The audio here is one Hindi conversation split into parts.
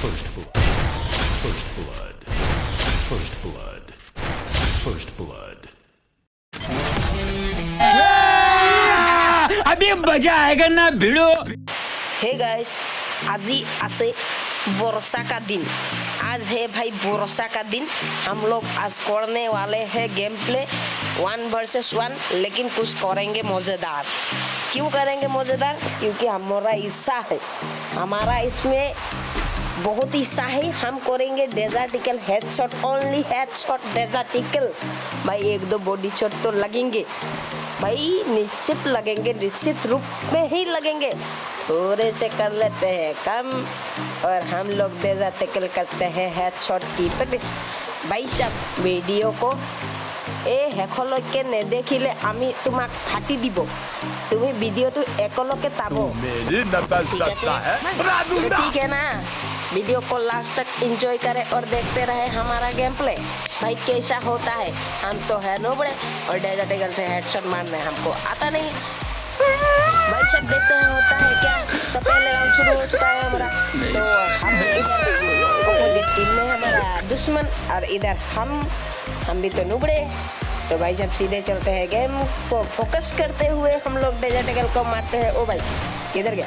First blood. First blood. First blood. First blood. अभी मज़ा आएगा ना भिड़ो हे गाइस आज ही आसे वर्षा का दिन आज है भाई वर्षा का दिन हम लोग आज करने वाले हैं game play one versus one लेकिन कुछ करेंगे मज़ेदार क्यों करेंगे मज़ेदार क्योंकि हमारा हिस्सा है हमारा इसमें बहुत हिस्सा है हम करेंगे desert eagle headshot only headshot desert eagle भाई एक दो बॉडी शॉट तो लगेंगे भाई निश्चित लगेंगे निश्चित रूप में ही लगेंगे थोड़े से कर लेते हैं कम और हम लोग डेजर्टिकल करते हैं हेडशॉट की प्रैक्टिस भाई सब ভিডিঅ' को এই শেষলৈকে নেদেখিলে আমি তোমাক ফাটি দিব তুমি ভিডিঅ'টো একেলগে চাব मेरी नकल ठीक वीडियो को लास्ट तक एंजॉय करें और देखते रहे हमारा गेम प्ले भाई, कैसा होता है? हम तो है नोबड़े और डेजर्टिकल से हेडशॉट मारने हमको आता नहीं। भाई, सब देखते हैं होता है क्या? तो पहले राउंड शुरू हो चुका है हमारा। तो हम टीम में हमारा दुश्मन और इधर हम हम भी तो नुबड़े। तो भाई, जब सीधे चलते हैं गेम को फोकस करते हुए हम लोग डेजर्टिकल को मारते हैं। ओ भाई। किधर गया?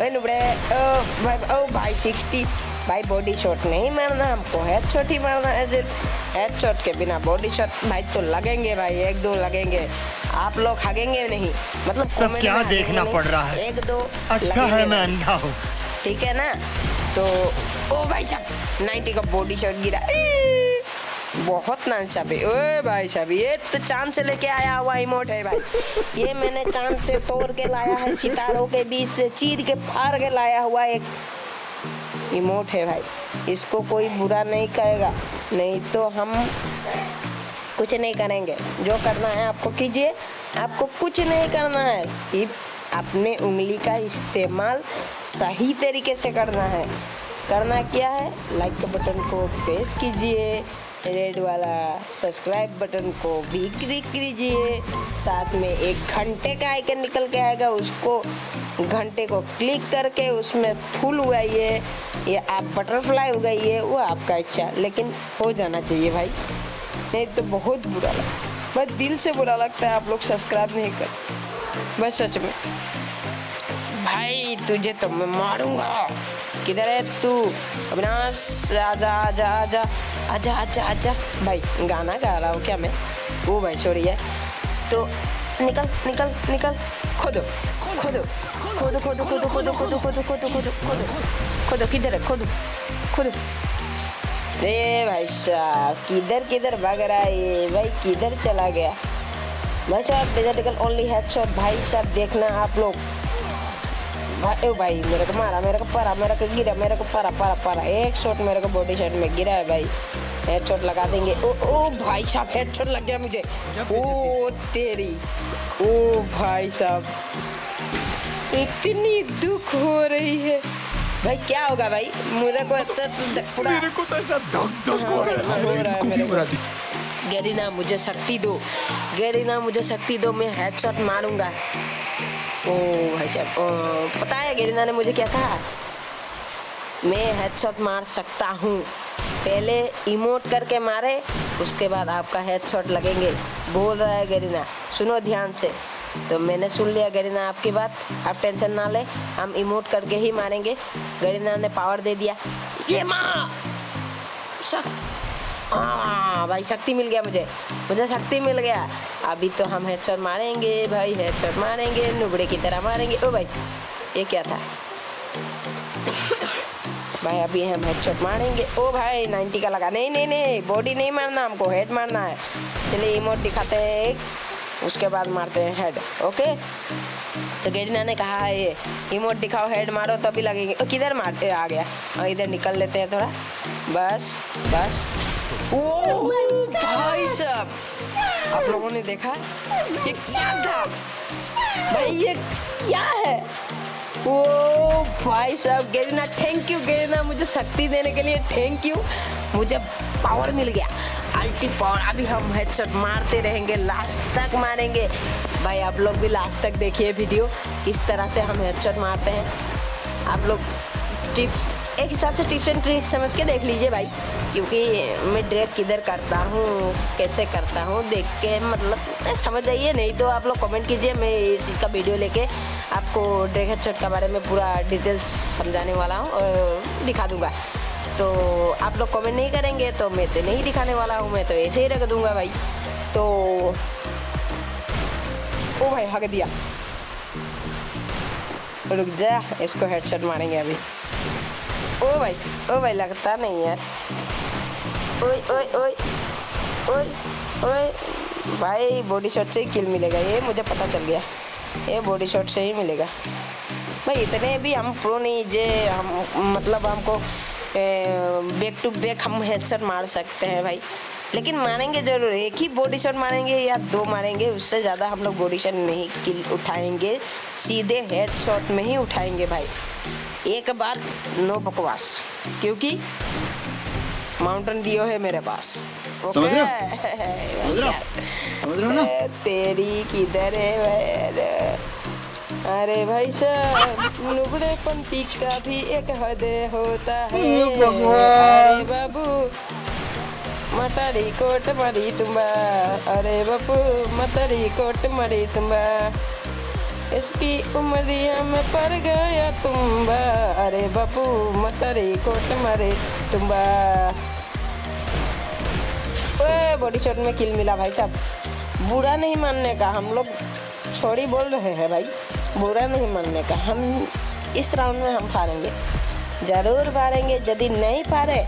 ओए नुबड़े ओ भाई ओ भाई सिक्सटी भाई बॉडी शॉट नहीं मारना हमको हेड शॉट ही मारना है सिर्फ़ हेड शॉट के बिना बॉडी शॉट भाई तो लगेंगे भाई एक दो लगेंगे। आप लोग हगेंगे नहीं। मतलब सब क्या देखना पड़ रहा है? एक दो अच्छा है मैं अंधा हूँ। ठीक है ना? तो ओ भाई साहब 90 का बॉडी शॉट गिरा! बहुत नाचा भाई ओए भाई साहब ये तो चाँद से लेके आया हुआ इमोट है भाई। ये मैंने चाँद से तोड़ के लाया है, सितारों के बीच से, चीर के फाड़ के लाया हुआ एक इमोट है भाई। इसको कोई बुरा नहीं कहेगा, नहीं तो हम कुछ नहीं करेंगे। जो करना है आपको कीजिए, आपको कुछ नहीं करना है, सिर्फ़ अपने उंगली का इस्तेमाल सही तरीके से करना है। करना क्या है? लाइक के बटन को प्रेस कीजिए। रेड वाला सब्सक्राइब बटन को भी क्लिक कीजिए। साथ में एक घंटे का आइकन निकल के आएगा, उसको घंटे को क्लिक करके उसमें फूल उगाइए। या आप बटरफ्लाई उगाइए, वो आपका इच्छा। लेकिन हो जाना चाहिए भाई। नहीं तो बहुत बुरा लगता। बस दिल से बुरा लगता है आप लोग सब्सक्राइब नहीं कर। बस सच में। भाई, तुझे तो मैं मारूँगा। किधर है तू? अविनाश आजा आजा आजा आजा आजा आजा भाई गाना गा रहा हूँ क्या मैं वो भाई सॉरी है तो निकल निकल निकल खोदो खोदो खोदो खोदो खोदो खोदो खोदो खोदो खोदो खोदो खोदो खोदो किधर है खोदो खोदो ए भाई साहब किधर किधर भाग रहा है भाई किधर चला गया भाई साहब डिजिटल ओनली हेडशॉट भाई साहब देखना आप लोग भाई ओ भाई मेरे को मारा मेरे को परा मेरे को गिरा मेरे को परा परा परा एक शॉट मेरे को बॉडी शॉट में गिरा है भाई हेड शॉट लगा देंगे ओ ओ भाई साहब हेड शॉट लग गया मुझे ओ तेरी ओ भाई साहब इतनी दुख हो रही है भाई क्या होगा भाई मुझे को तो, पूरा मेरे को तो ऐसा धक धक हो रहा है मेरे भी को। बुरा दी गैरीना, मुझे शक्ति दो। गैरीना, मुझे शक्ति दो, मैं हेडशॉट मारूँगा। ओ भाई साहब पता है गैरीना ने मुझे क्या कहा? मैं हेडशॉट मार सकता हूँ। पहले इमोट करके मारे, उसके बाद आपका हेडशॉट लगेंगे। बोल रहा है गरीना, सुनो ध्यान से। तो मैंने सुन लिया गरीना आपकी बात, आप टेंशन ना ले, हम इमोट करके ही मारेंगे। गरीना ने पावर दे दिया। ये माँ हाँ भाई शक्ति मिल गया मुझे। मुझे शक्ति मिल गया। अभी तो हम हेडशॉट मारेंगे, भाई हेडशॉट मारेंगे, नुबड़े की तरह मारेंगे। ओ भाई, ये क्या था? भाई, अभी हम हेडशॉट मारेंगे। ओ भाई 90 का लगा। नहीं नहीं नहीं बॉडी नहीं मारना, हमको हेड मारना है। चलिए इमोट दिखाते हैं एक। उसके बाद मारते हैं हेड ओके तो गेजना ने कहा है ये इमोट दिखाओ हेड मारो, तभी लगेंगे। किधर मारते आ गया। और इधर निकल लेते हैं थोड़ा। बस बस। ओ भाई साहब आप लोगों ने देखा ये क्या था? भाई ये क्या है? ओ भाई साहब गेरिना थैंक यू गेरिना मुझे शक्ति देने के लिए थैंक यू मुझे पावर मिल गया। अल्टी पावर अभी हम हेडशॉट मारते रहेंगे लास्ट तक मारेंगे। भाई आप लोग भी लास्ट तक देखिए वीडियो इस तरह से हम हेडशॉट मारते हैं। आप लोग टिप्स एक हिसाब से टिप्स एंड ट्रिक्स समझ के देख लीजिए भाई। क्योंकि मैं ड्रैग किधर करता हूँ, कैसे करता हूँ, देख के मतलब समझ जाइए। नहीं तो आप लोग कमेंट कीजिए, मैं इस चीज़ का वीडियो लेके आपको ड्रैग हेडशॉट के बारे में पूरा डिटेल्स समझाने वाला हूँ और दिखा दूँगा। तो आप लोग कमेंट नहीं करेंगे तो मैं तो नहीं दिखाने वाला हूँ, मैं तो ऐसे ही रख दूँगा भाई। तो ओ भाई, हक दिया। रुक जा, इसको हेडशॉट मारेंगे अभी। ओ भाई ओ भाई लगता नहीं यार ओए ओए ओए ओए ओए भाई बॉडी शॉट से ही किल मिलेगा ये मुझे पता चल गया ये बॉडी शॉट से ही मिलेगा भाई इतने भी हम प्रो नहीं जे हम मतलब हमको बैक टू बैक हम हेडशॉट मार सकते हैं भाई लेकिन मारेंगे ज़रूर एक ही बॉडी शॉट मारेंगे या दो मारेंगे उससे ज़्यादा हम लोग बॉडी शॉट नहीं किल उठाएँगे सीधे हेड शॉट में ही उठाएँगे भाई। एक बार नो बकवास क्योंकि माउंटेन डियो है मेरे पास। समझ रहे हो? तेरी किधर है अरे भाई साहब नुबड़े का भी एक हद होता है। बाबू मतारी कोट मरी तुम्बा अरे बाबू मतरी कोट मरी तुम्बा इसकी उमरिया में पड़ गया तुम्बा अरे बाबू मतरी कोट मरे तुम्बा बॉडी शॉट में किल मिला भाई साहब बुरा नहीं मानने का हम लोग छोड़ी बोल रहे हैं भाई बुरा नहीं मानने का हम इस राउंड में हम हारेंगे ज़रूर हारेंगे यदि नहीं हारे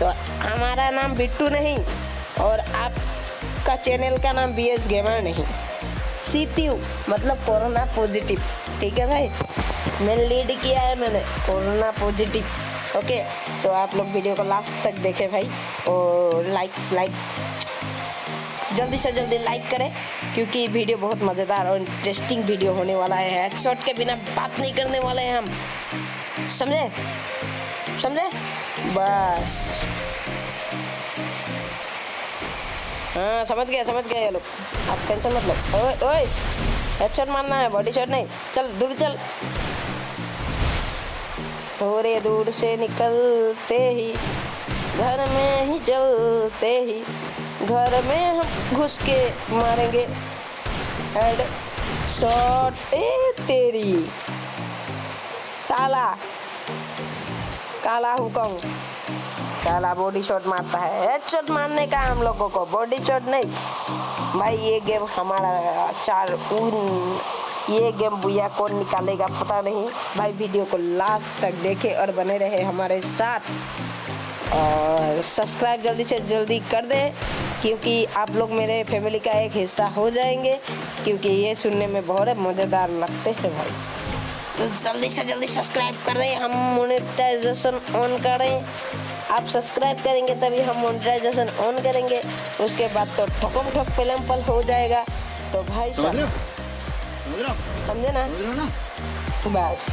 तो हमारा नाम बिट्टू नहीं और आपका चैनल का नाम बी एस गेमर नहीं। सी मतलब कोरोना पॉजिटिव। ठीक है भाई? मैंने लीड किया है मैंने, कोरोना पॉजिटिव। ओके? तो आप लोग वीडियो को लास्ट तक देखें भाई और लाइक लाइक। जल्दी से जल्दी लाइक करें, क्योंकि वीडियो बहुत मज़ेदार और इंटरेस्टिंग वीडियो होने वाला है। हेडशॉट के बिना बात नहीं करने वाले हैं हम। समझे? समझे? बस। हाँ समझ गए समझ गए ये लोग। आप टेंशन मत लो। ओए ओए हेडशॉट मारना है बॉडी शॉट नहीं। चल, दूर चल। थोड़े दूर से निकलते ही, घर में ही चलते ही, घर में हम घुस के मारेंगे। हेड शॉट ए, तेरी। साला। काला हुकम। साला बॉडी शॉट मारता है। हेड शॉट मारने का हम लोगों को बॉडी शॉट नहीं। भाई, ये गेम हमारा चार उन ये गेम भैया कौन निकालेगा पता नहीं। भाई वीडियो को लास्ट तक देखे और बने रहे हमारे साथ। और सब्सक्राइब जल्दी से जल्दी कर दें, क्योंकि आप लोग मेरे फैमिली का एक हिस्सा हो जाएँगे, क्योंकि ये सुनने में बहुत मज़ेदार लगते हैं भाई। तो जल्दी से जल्दी सब्सक्राइब करें हम मोनेटाइजेशन ऑन करें। आप सब्सक्राइब करेंगे तभी हम मोनेटाइजेशन ऑन करेंगे। उसके बाद तो ठोकम ठोक फ़िल्म पल हो जाएगा। तो भाई समझ साहब समझ ना? बस।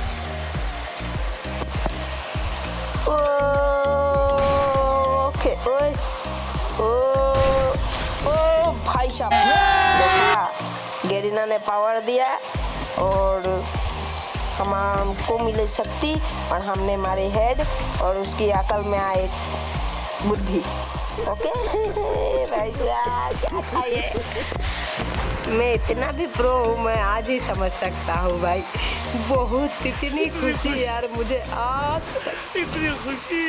ओके ओए ओ ओ भाई साहब। गेरिना ने पावर दिया और हम हमको मिले शक्ति और हमने मारे हेड और उसकी अकल में आए बुद्धि। ओके? भाई क्या था ये? मैं इतना भी प्रो हूँ मैं आज ही समझ सकता हूँ भाई। बहुत इतनी खुशी यार मुझे आज इतनी खुशी।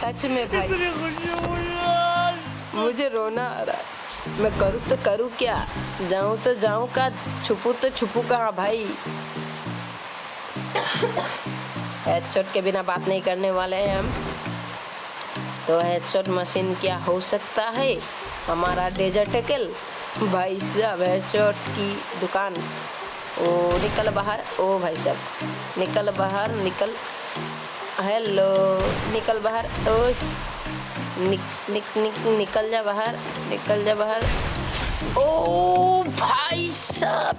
सच में भाई। इतनी खुशी मुझे मुझे रोना आ रहा है। मैं करूँ तो करूँ क्या? जाऊँ तो जाऊँ का छुपू तो छुपू कहाँ भाई? हेडशॉट के बिना बात नहीं करने वाले हैं हम। तो हेडशॉट मशीन क्या हो सकता है? हमारा डेजर्टिकल भाई साहब हेडशॉट की दुकान। ओ, निकल बाहर। ओ, भाई साहब, निकल बाहर, निकल। हेलो निकल बाहर। ओ निक निक निक, निकल जा बाहर, निकल जा बाहर। ओ भाई साहब,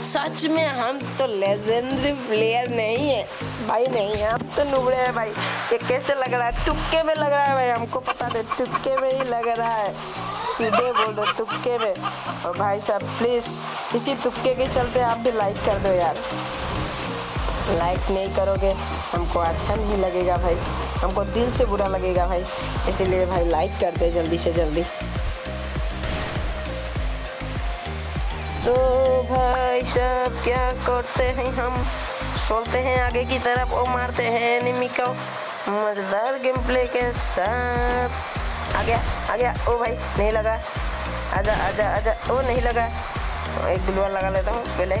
सच में हम तो लेजेंडरी प्लेयर नहीं है। भाई नहीं है हम तो नुबड़े हैं भाई। ये कैसे लग रहा है? तुक्के में लग रहा है भाई, हमको पता नहीं। तुक्के में ही लग रहा है। सीधे बोल दो, तुक्के में। और भाई साहब प्लीज़ इसी तुक्के के चलते आप भी लाइक कर दो यार। लाइक नहीं करोगे, हमको अच्छा नहीं लगेगा भाई। हमको दिल से बुरा लगेगा भाई। इसीलिए भाई लाइक कर दे जल्दी से जल्दी। भाई सब क्या करते हैं हम? सोलते हैं आगे की तरफ़ और मारते हैं एनिमी को। मज़ेदार गेम प्ले के साथ। आ गया आ गया। ओ भाई, नहीं लगा। आजा आजा आजा। ओ, नहीं लगा। एक गुलवा लगा लेता हूँ, पहले।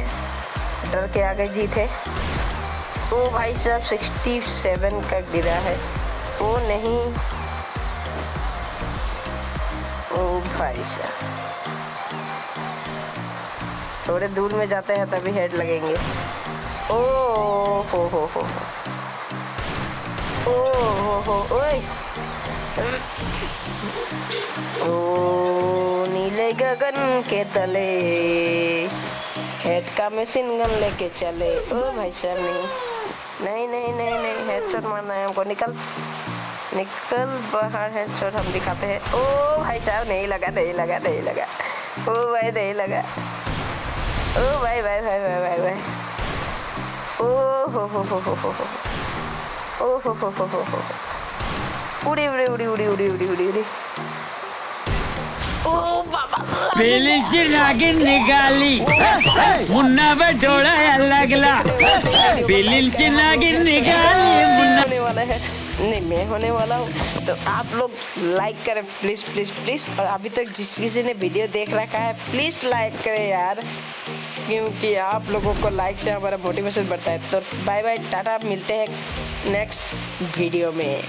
डर के आगे जीत। ओ भाई साहब सिक्सटी सेवन का गिरा है। ओ नहीं। ओ भाई साहब। थोड़े दूर में जाते हैं तभी हेड लगेंगे। ओ हो हो हो ओ हो हो ओ नीले गगन के तले हेड का मशीन गन लेके चले। ओ भाई साहब, नहीं नहीं नहीं नहीं नहीं हेडशॉट मारना है हमको, निकल निकल बाहर हेडशॉट हम दिखाते हैं। ओ भाई साहब, नहीं लगा नहीं लगा नहीं लगा। ओ भाई, नहीं लगा। ओ भाई भाई भाई भाई भाई भाई ओ हो हो हो हो हो हो ओ हो हो हो हो हो उड़ी उड़ी उड़ी उड़ी उड़ी उड़ी उड़ी उड़ी ओ बाबा पेलीची नागिन निघाली मुन्ना डोळा लागला पेलीची नागिन निघाली मुन्ना वाला है नहीं, मैं होने वाला हूँ। तो आप लोग लाइक करें प्लीज़ प्लीज़ प्लीज़ और अभी तक जिस किसी ने वीडियो देख रखा है प्लीज़ लाइक करें यार। क्योंकि आप लोगों को लाइक से हमारा मोटिवेशन बढ़ता है। तो बाय बाय टाटा, मिलते हैं नेक्स्ट वीडियो में।